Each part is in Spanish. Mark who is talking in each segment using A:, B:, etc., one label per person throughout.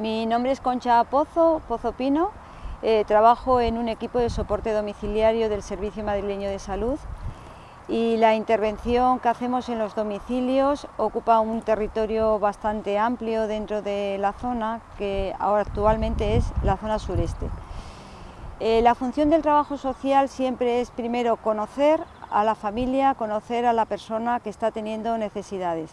A: Mi nombre es Concha Pozo, Pozo Pino. Eh, trabajo en un equipo de soporte domiciliario del Servicio Madrileño de Salud y la intervención que hacemos en los domicilios ocupa un territorio bastante amplio dentro de la zona que ahora actualmente es la zona sureste. Eh, la función del trabajo social siempre es primero conocer a la familia, conocer a la persona que está teniendo necesidades.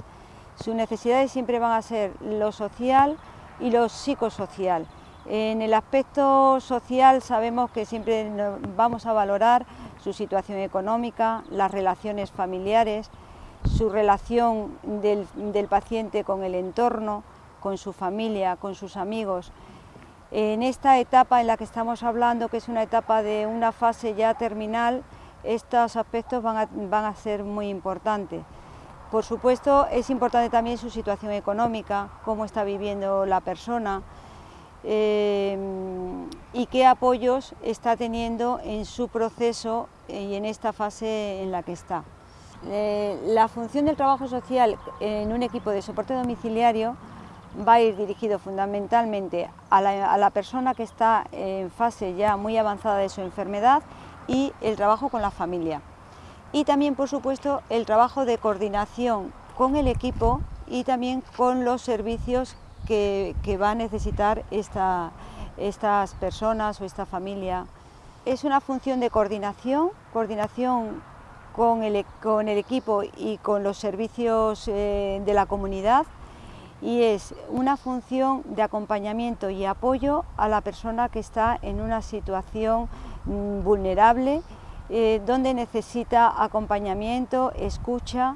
A: Sus necesidades siempre van a ser lo social y lo psicosocial. En el aspecto social sabemos que siempre vamos a valorar su situación económica, las relaciones familiares, su relación del, paciente con el entorno, con su familia, con sus amigos. En esta etapa en la que estamos hablando, que es una etapa de una fase ya terminal, estos aspectos van a, van a ser muy importantes. Por supuesto, es importante también su situación económica, cómo está viviendo la persona eh, y qué apoyos está teniendo en su proceso y en esta fase en la que está. Eh, la función del trabajo social en un equipo de soporte domiciliario va a ir dirigido fundamentalmente a la, a la persona que está en fase ya muy avanzada de su enfermedad y el trabajo con la familia. Y también, por supuesto, el trabajo de coordinación con el equipo y también con los servicios que, va a necesitar esta, estas personas o esta familia. Es una función de coordinación, coordinación con el, con el equipo y con los servicios eh, de la comunidad y es una función de acompañamiento y apoyo a la persona que está en una situación mm, vulnerable, eh, donde necesita acompañamiento, escucha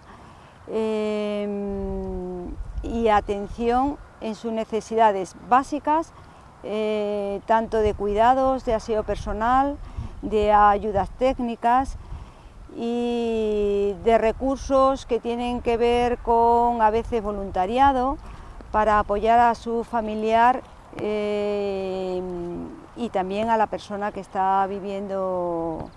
A: eh, y atención en sus necesidades básicas, eh, tanto de cuidados, de aseo personal, de ayudas técnicas, y de recursos que tienen que ver con a veces voluntariado para apoyar a su familiar eh, y también a la persona que está viviendo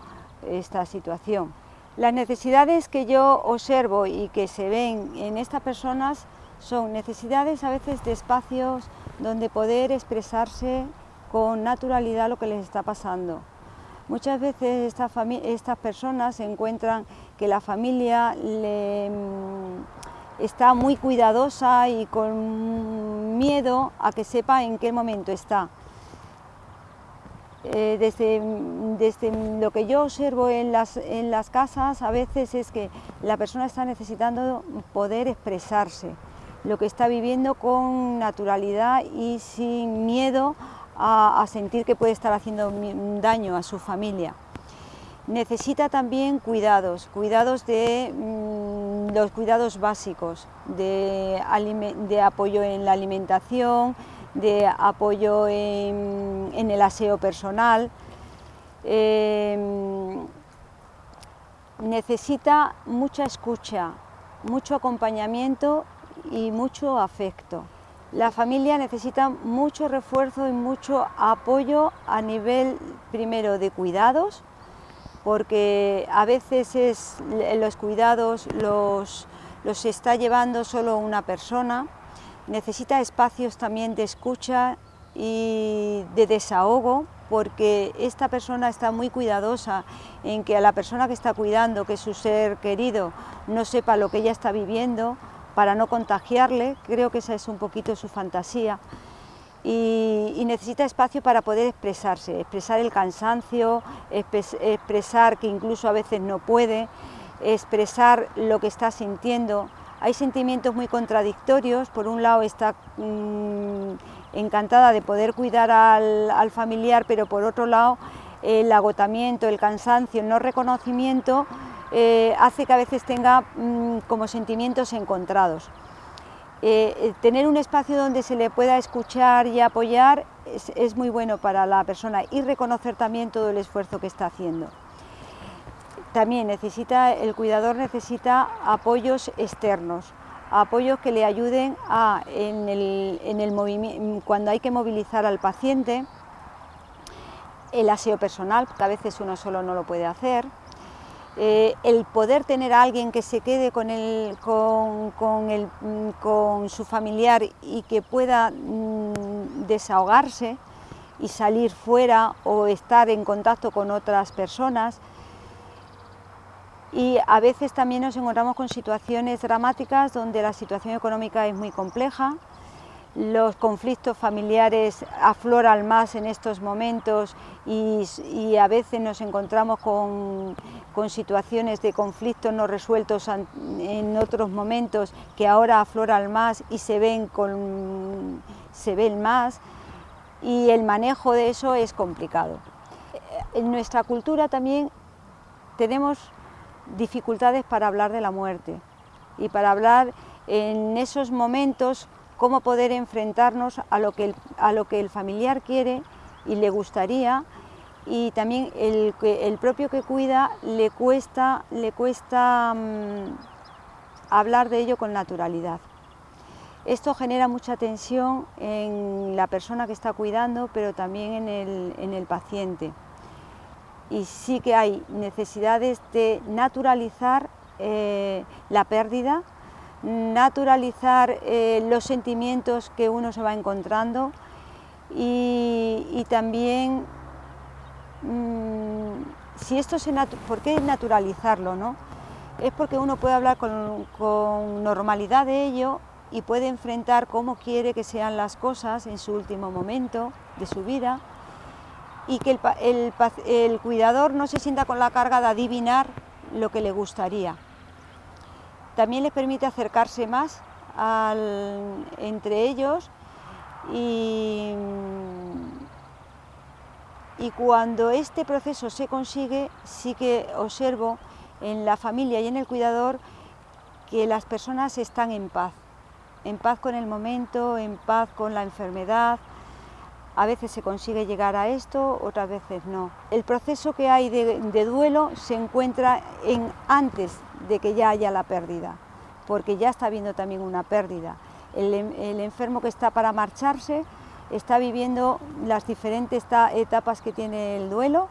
A: esta situación. Las necesidades que yo observo y que se ven en estas personas son necesidades a veces de espacios donde poder expresarse con naturalidad lo que les está pasando Muchas veces estas, personas encuentran que la familia le, mm, está muy cuidadosa y con miedo a que sepa en qué momento está. Eh, desde, desde, lo que yo observo en las, en las casas a veces es que la persona está necesitando poder expresarse, lo que está viviendo con naturalidad y sin miedo a, sentir que puede estar haciendo daño a su familia. Necesita también cuidados, cuidados de mm, los cuidados básicos, de, apoyo en la alimentación, de apoyo en, el aseo personal. Em, necesita mucha escucha, mucho acompañamiento y mucho afecto. La familia necesita mucho refuerzo y mucho apoyo a nivel primero de cuidados, porque a veces es, los cuidados los, los está llevando solo una persona, necesita espacios también de escucha y de desahogo, porque esta persona está muy cuidadosa en que a la persona que está cuidando, que su ser querido, no sepa lo que ella está viviendo, para no contagiarle, creo que esa es un poquito su fantasía, y, necesita espacio para poder expresarse, expresar el cansancio, expresar que incluso a veces no puede, expresar lo que está sintiendo. Hay sentimientos muy contradictorios, por un lado está mm, encantada de poder cuidar al familiar, pero por otro lado el agotamiento, el cansancio, el no reconocimiento eh, hace que a veces tenga mm, como sentimientos encontrados. Eh, tener un espacio donde se le pueda escuchar y apoyar es, muy bueno para la persona y reconocer también todo el esfuerzo que está haciendo. También necesita, el cuidador necesita apoyos externos, apoyos que le ayuden a, en el, en el movimiento, cuando hay que movilizar al paciente, el aseo personal, porque a veces uno solo no lo puede hacer, eh, el poder tener a alguien que se quede con, con, su familiar y que pueda mm, desahogarse y salir fuera o estar en contacto con otras personas. Y a veces también nos encontramos con situaciones dramáticas donde la situación económica es muy compleja, los conflictos familiares afloran más en estos momentos y, a veces nos encontramos con, situaciones de conflictos no resueltos en otros momentos que ahora afloran más y se ven, con, se ven más y el manejo de eso es complicado. En nuestra cultura también tenemos dificultades para hablar de la muerte y para hablar en esos momentos cómo poder enfrentarnos a lo que el, a lo que el familiar quiere y le gustaría y también el, el propio que cuida le cuesta, le cuesta mm, hablar de ello con naturalidad. Esto genera mucha tensión en la persona que está cuidando, pero también en el, en el paciente. Y sí que hay necesidades de naturalizar eh, la pérdida naturalizar eh, los sentimientos que uno se va encontrando y, también mm, si esto se ¿por qué naturalizarlo? No? Es porque uno puede hablar con, normalidad de ello y puede enfrentar cómo quiere que sean las cosas en su último momento de su vida y que el cuidador no se sienta con la carga de adivinar lo que le gustaría. También les permite acercarse más entre ellos y, cuando este proceso se consigue, sí que observo en la familia y en el cuidador que las personas están en paz, en paz con el momento, en paz con la enfermedad. A veces se consigue llegar a esto, otras veces no. El proceso que hay de, duelo se encuentra en antes de que ya haya la pérdida, porque ya está habiendo también una pérdida. El, enfermo que está para marcharse está viviendo las diferentes etapas que tiene el duelo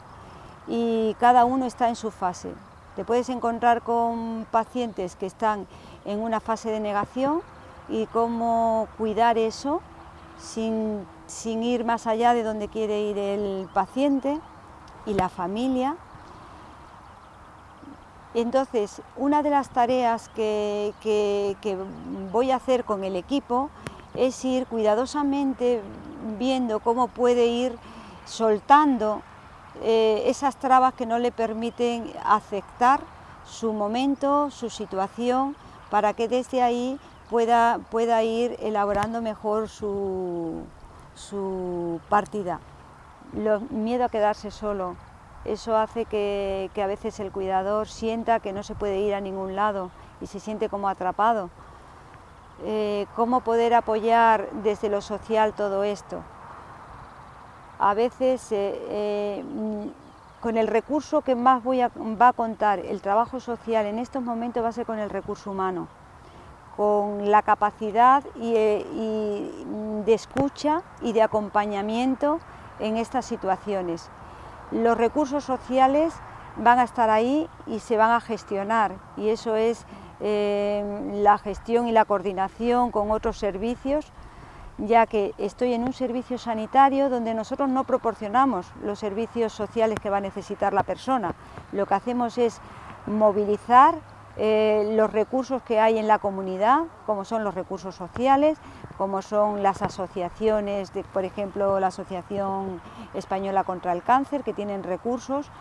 A: y cada uno está en su fase. Te puedes encontrar con pacientes que están en una fase de negación y cómo cuidar eso sin, sin ir más allá de donde quiere ir el paciente y la familia. Entonces, una de las tareas que, voy a hacer con el equipo es ir cuidadosamente viendo cómo puede ir soltando eh, esas trabas que no le permiten aceptar su momento, su situación, para que desde ahí pueda, ir elaborando mejor su, su partida. miedo a quedarse solo, eso hace que, a veces el cuidador sienta que no se puede ir a ningún lado y se siente como atrapado. Eh, ¿Cómo poder apoyar desde lo social todo esto? A veces, eh, eh, con el recurso que más voy va a contar el trabajo social en estos momentos va a ser con el recurso humano, con la capacidad de escucha y de acompañamiento en estas situaciones los recursos sociales van a estar ahí y se van a gestionar y eso es eh, la gestión y la coordinación con otros servicios ya que estoy en un servicio sanitario donde nosotros no proporcionamos los servicios sociales que va a necesitar la persona. Lo que hacemos es movilizar eh, los recursos que hay en la comunidad, como son los recursos sociales, como son las asociaciones, por ejemplo la Asociación Española contra el Cáncer, que tienen recursos,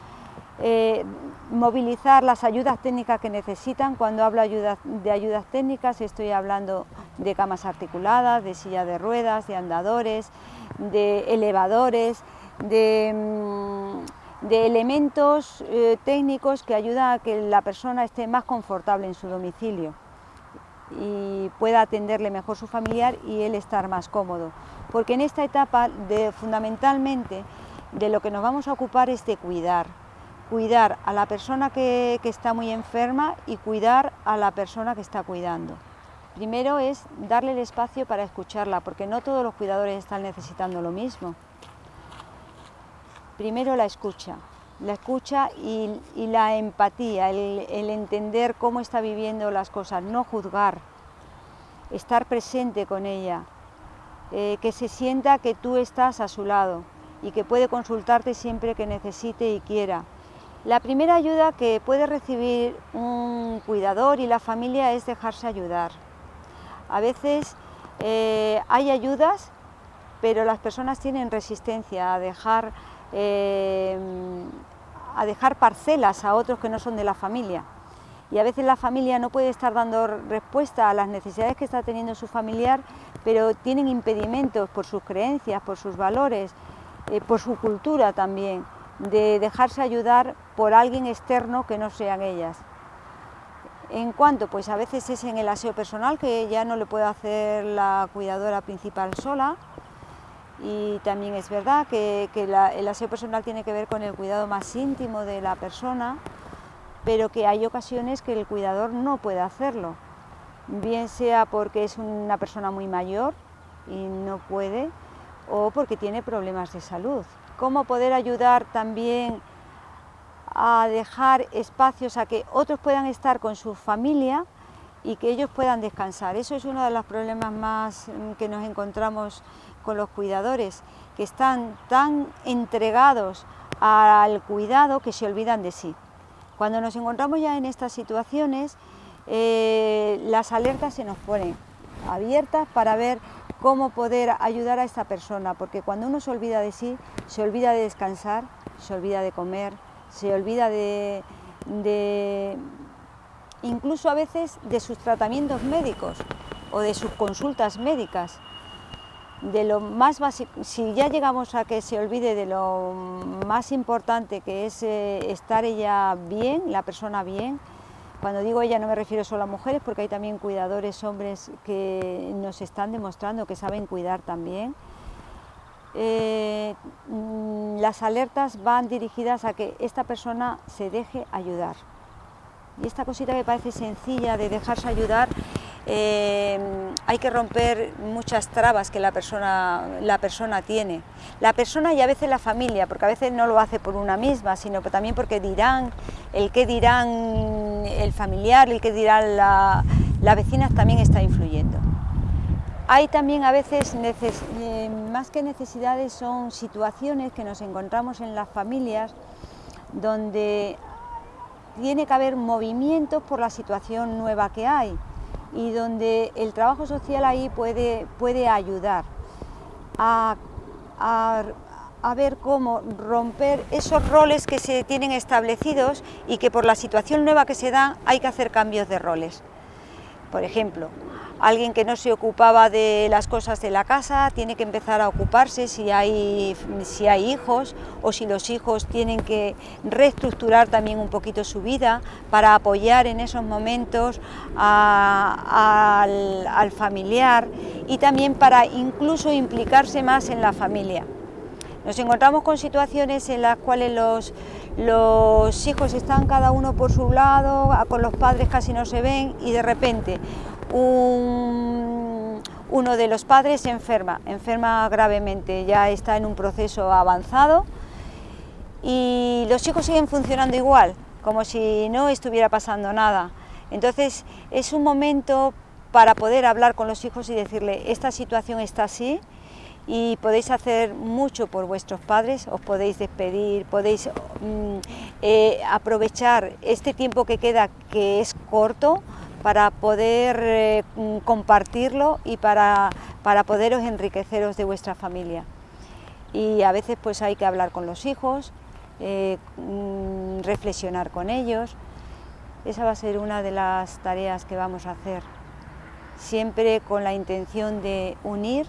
A: eh, movilizar las ayudas técnicas que necesitan. Cuando hablo de ayudas técnicas estoy hablando de camas articuladas, de silla de ruedas, de andadores, de elevadores, de... Mm, de elementos eh, técnicos que ayudan a que la persona esté más confortable en su domicilio y pueda atenderle mejor su familiar y él estar más cómodo. Porque en esta etapa de, fundamentalmente de lo que nos vamos a ocupar es de cuidar, cuidar a la persona que, que está muy enferma y cuidar a la persona que está cuidando. Primero es darle el espacio para escucharla, porque no todos los cuidadores están necesitando lo mismo primero la escucha, la escucha y, la empatía, el, entender cómo está viviendo las cosas, no juzgar, estar presente con ella, eh, que se sienta que tú estás a su lado y que puede consultarte siempre que necesite y quiera. La primera ayuda que puede recibir un cuidador y la familia es dejarse ayudar. A veces eh, hay ayudas, pero las personas tienen resistencia a dejar, eh, a dejar parcelas a otros que no son de la familia. Y a veces la familia no puede estar dando respuesta a las necesidades que está teniendo su familiar, pero tienen impedimentos por sus creencias, por sus valores, eh, por su cultura también, de dejarse ayudar por alguien externo que no sean ellas. En cuanto, pues a veces es en el aseo personal, que ya no le puede hacer la cuidadora principal sola, y también es verdad que, el aseo personal tiene que ver con el cuidado más íntimo de la persona, pero que hay ocasiones que el cuidador no puede hacerlo, bien sea porque es una persona muy mayor y no puede, o porque tiene problemas de salud. Cómo poder ayudar también a dejar espacios a que otros puedan estar con su familia y que ellos puedan descansar. Eso es uno de los problemas más mm, que nos encontramos con los cuidadores, que están tan entregados al cuidado que se olvidan de sí. Cuando nos encontramos ya en estas situaciones, eh, las alertas se nos ponen abiertas para ver cómo poder ayudar a esta persona, porque cuando uno se olvida de sí, se olvida de descansar, se olvida de comer, se olvida de, incluso a veces de sus tratamientos médicos o de sus consultas médicas. De lo más básico, si ya llegamos a que se olvide de lo más importante que es eh, estar ella bien, la persona bien, cuando digo ella no me refiero solo a mujeres porque hay también cuidadores hombres que nos están demostrando que saben cuidar también. Eh, mm, las alertas van dirigidas a que esta persona se deje ayudar. Y esta cosita que parece sencilla de dejarse ayudar eh, hay que romper muchas trabas que la persona, la persona tiene. La persona y a veces la familia, porque a veces no lo hace por una misma, sino también porque dirán, el que dirán el familiar, el que dirán la, vecina también está influyendo. Hay también a veces, eh, más que necesidades, son situaciones que nos encontramos en las familias donde tiene que haber movimientos por la situación nueva que hay y donde el trabajo social ahí puede, puede ayudar a, ver cómo romper esos roles que se tienen establecidos y que por la situación nueva que se da hay que hacer cambios de roles. Por ejemplo, alguien que no se ocupaba de las cosas de la casa tiene que empezar a ocuparse si hay, si hay hijos o si los hijos tienen que reestructurar también un poquito su vida para apoyar en esos momentos al, al familiar y también para incluso implicarse más en la familia. Nos encontramos con situaciones en las cuales los, los hijos están cada uno por su lado, con los padres casi no se ven y de repente uno de los padres enferma, enferma gravemente, ya está en un proceso avanzado y los hijos siguen funcionando igual, como si no estuviera pasando nada. Entonces es un momento para poder hablar con los hijos y decirle, esta situación está así y podéis hacer mucho por vuestros padres, os podéis despedir, podéis mm, eh, aprovechar este tiempo que queda, que es corto, para poder eh, mm, compartirlo y para, para poderos enriqueceros de vuestra familia. Y a veces pues hay que hablar con los hijos, eh, mm, reflexionar con ellos. Esa va a ser una de las tareas que vamos a hacer, siempre con la intención de unir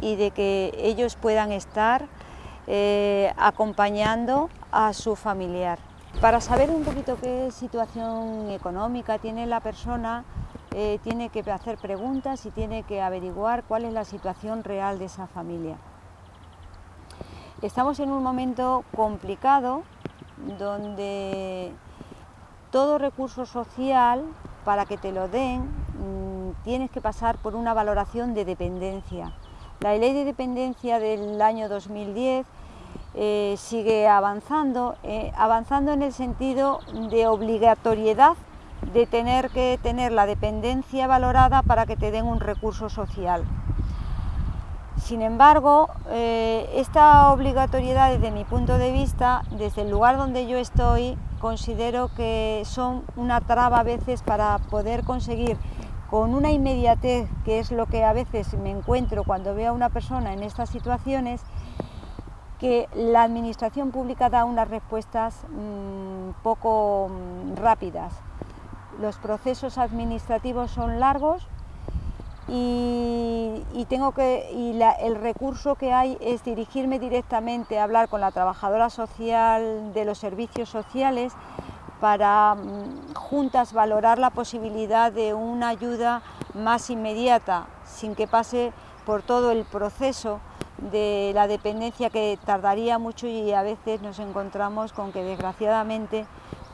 A: y de que ellos puedan estar eh, acompañando a su familiar. Para saber un poquito qué situación económica tiene la persona, eh, tiene que hacer preguntas y tiene que averiguar cuál es la situación real de esa familia. Estamos en un momento complicado donde todo recurso social, para que te lo den, mm, tienes que pasar por una valoración de dependencia. La ley de dependencia del año 2010 eh, sigue avanzando, eh, avanzando en el sentido de obligatoriedad de tener que tener la dependencia valorada para que te den un recurso social. sin embargo, eh, esta obligatoriedad desde mi punto de vista, desde el lugar donde yo estoy, considero que son una traba a veces para poder conseguir con una inmediatez, que es lo que a veces me encuentro cuando veo a una persona en estas situaciones, que la administración pública da unas respuestas mm, poco mm, rápidas. Los procesos administrativos son largos y, tengo que, y el recurso que hay es dirigirme directamente a hablar con la trabajadora social de los servicios sociales para mm, juntas valorar la posibilidad de una ayuda más inmediata, sin que pase por todo el proceso de la dependencia que tardaría mucho y a veces nos encontramos con que desgraciadamente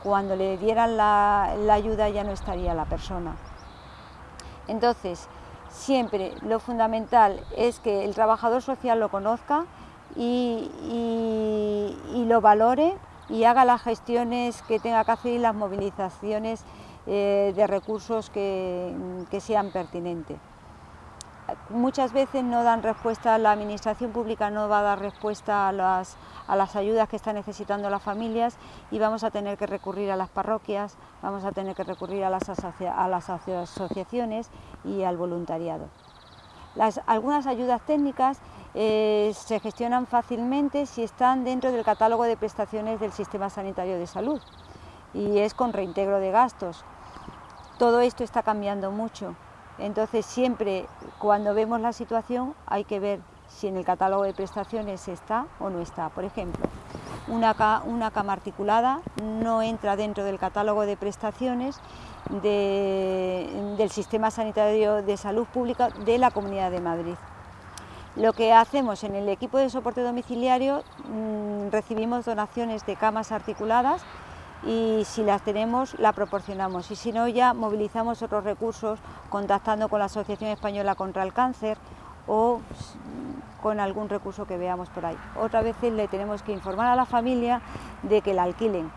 A: cuando le dieran la, ayuda ya no estaría la persona. Entonces, siempre lo fundamental es que el trabajador social lo conozca y, lo valore y haga las gestiones que tenga que hacer y las movilizaciones eh, de recursos que sean pertinentes muchas veces no dan respuesta, la administración pública no va a dar respuesta a las, ayudas que están necesitando las familias y vamos a tener que recurrir a las parroquias, vamos a tener que recurrir a las, asociaciones y al voluntariado. algunas ayudas técnicas eh, se gestionan fácilmente si están dentro del catálogo de prestaciones del Sistema Sanitario de Salud y es con reintegro de gastos. Todo esto está cambiando mucho. Entonces siempre cuando vemos la situación hay que ver si en el catálogo de prestaciones está o no está. Por ejemplo, una, cama articulada no entra dentro del catálogo de prestaciones del Sistema Sanitario de Salud Pública de la Comunidad de Madrid. Lo que hacemos en el equipo de soporte domiciliario, mm, recibimos donaciones de camas articuladas y si las tenemos la proporcionamos y si no ya movilizamos otros recursos contactando con la Asociación Española contra el Cáncer o con algún recurso que veamos por ahí. Otra vez le tenemos que informar a la familia de que la alquilen.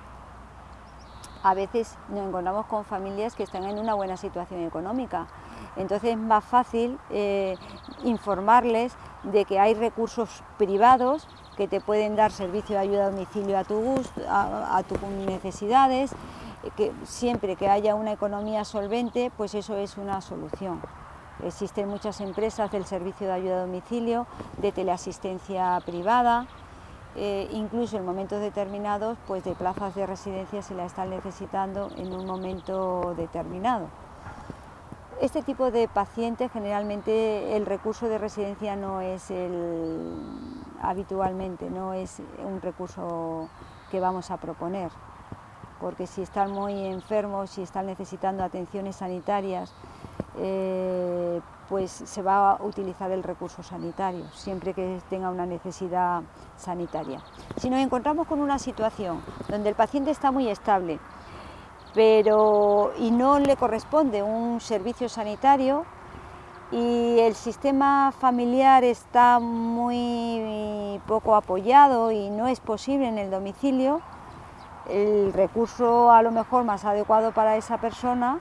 A: A veces nos encontramos con familias que están en una buena situación económica, entonces es más fácil eh, informarles de que hay recursos privados que te pueden dar servicio de ayuda a domicilio a tu gusto, a, tus necesidades, que siempre que haya una economía solvente, pues eso es una solución. Existen muchas empresas del servicio de ayuda a domicilio, de teleasistencia privada, eh, incluso en momentos determinados pues de plazas de residencia se la están necesitando en un momento determinado. Este tipo de pacientes generalmente el recurso de residencia no es el habitualmente, no es un recurso que vamos a proponer, porque si están muy enfermos, si están necesitando atenciones sanitarias, eh, pues se va a utilizar el recurso sanitario, siempre que tenga una necesidad sanitaria. Si nos encontramos con una situación donde el paciente está muy estable, pero y no le corresponde un servicio sanitario y el sistema familiar está muy poco apoyado y no es posible en el domicilio, el recurso a lo mejor más adecuado para esa persona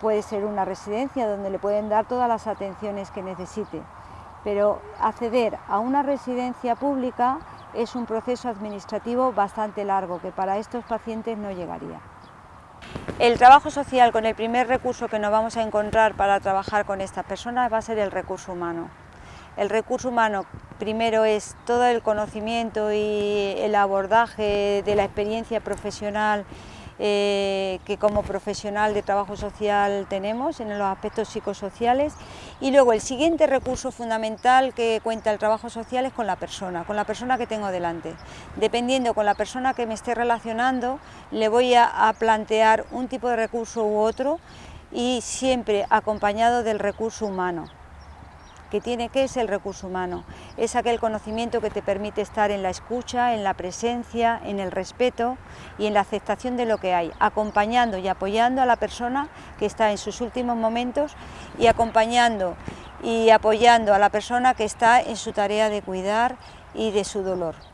A: puede ser una residencia donde le pueden dar todas las atenciones que necesite. Pero acceder a una residencia pública es un proceso administrativo bastante largo que para estos pacientes no llegaría. El trabajo social con el primer recurso que nos vamos a encontrar para trabajar con estas personas va a ser el recurso humano. El recurso humano primero es todo el conocimiento y el abordaje de la experiencia profesional eh, que como profesional de trabajo social tenemos en los aspectos psicosociales y luego el siguiente recurso fundamental que cuenta el trabajo social es con la persona, con la persona que tengo delante. Dependiendo con la persona que me esté relacionando le voy a plantear un tipo de recurso u otro y siempre acompañado del recurso humano que tiene, que es el recurso humano? Es aquel conocimiento que te permite estar en la escucha, en la presencia, en el respeto y en la aceptación de lo que hay, acompañando y apoyando a la persona que está en sus últimos momentos y acompañando y apoyando a la persona que está en su tarea de cuidar y de su dolor.